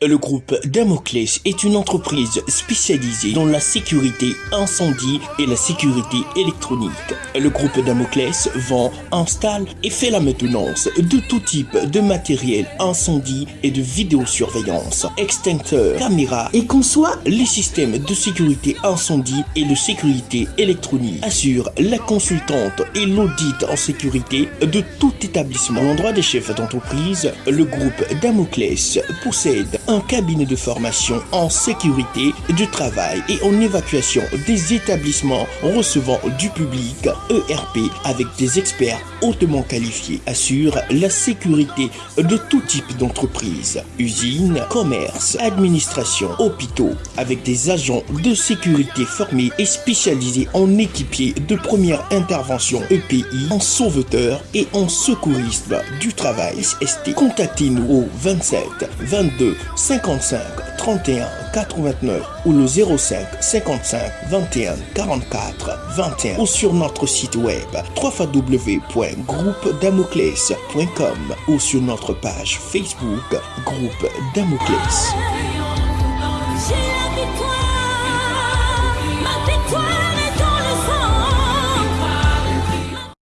Le groupe Damoclès est une entreprise spécialisée dans la sécurité incendie et la sécurité électronique. Le groupe Damoclès vend, installe et fait la maintenance de tout type de matériel incendie et de vidéosurveillance, extincteurs, caméras et conçoit les systèmes de sécurité incendie et de sécurité électronique. Assure la consultante et l'audit en sécurité de tout établissement. L'endroit des chefs d'entreprise, le groupe Damoclès possède un cabinet de formation en sécurité du travail et en évacuation des établissements recevant du public ERP avec des experts hautement qualifiés assure la sécurité de tout type d'entreprise, usines, commerce, administration, hôpitaux avec des agents de sécurité formés et spécialisés en équipiers de première intervention EPI, en sauveteur et en secourisme du travail ST. Contactez-nous au 27 22 55 31 89 ou le 05 55 21 44 21 ou sur notre site web www.groupedamoclès.com ou sur notre page Facebook Groupe Damoclès.